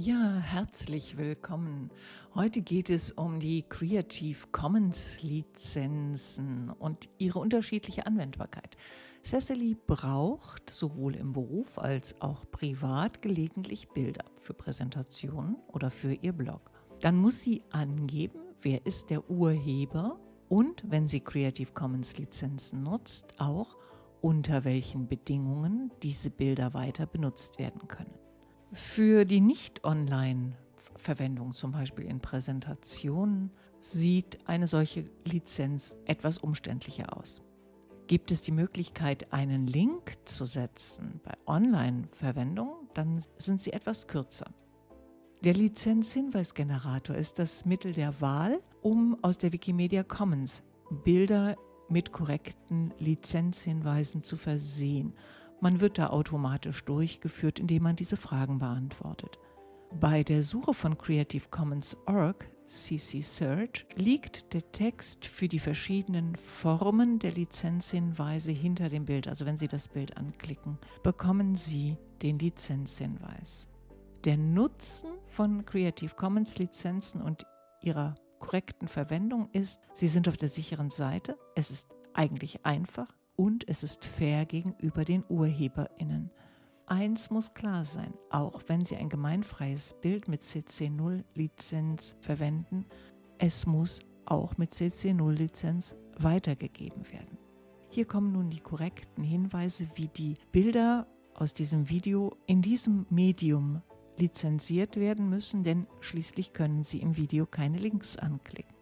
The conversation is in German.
Ja, herzlich willkommen. Heute geht es um die Creative Commons Lizenzen und ihre unterschiedliche Anwendbarkeit. Cecily braucht sowohl im Beruf als auch privat gelegentlich Bilder für Präsentationen oder für ihr Blog. Dann muss sie angeben, wer ist der Urheber und, wenn sie Creative Commons Lizenzen nutzt, auch unter welchen Bedingungen diese Bilder weiter benutzt werden können. Für die Nicht-Online-Verwendung, zum Beispiel in Präsentationen, sieht eine solche Lizenz etwas umständlicher aus. Gibt es die Möglichkeit, einen Link zu setzen bei Online-Verwendung, dann sind sie etwas kürzer. Der Lizenzhinweisgenerator ist das Mittel der Wahl, um aus der Wikimedia Commons Bilder mit korrekten Lizenzhinweisen zu versehen man wird da automatisch durchgeführt, indem man diese Fragen beantwortet. Bei der Suche von Creative Commons Org, CC Search, liegt der Text für die verschiedenen Formen der Lizenzhinweise hinter dem Bild. Also wenn Sie das Bild anklicken, bekommen Sie den Lizenzhinweis. Der Nutzen von Creative Commons Lizenzen und ihrer korrekten Verwendung ist, Sie sind auf der sicheren Seite, es ist eigentlich einfach, und es ist fair gegenüber den UrheberInnen. Eins muss klar sein, auch wenn Sie ein gemeinfreies Bild mit CC0-Lizenz verwenden, es muss auch mit CC0-Lizenz weitergegeben werden. Hier kommen nun die korrekten Hinweise, wie die Bilder aus diesem Video in diesem Medium lizenziert werden müssen, denn schließlich können Sie im Video keine Links anklicken.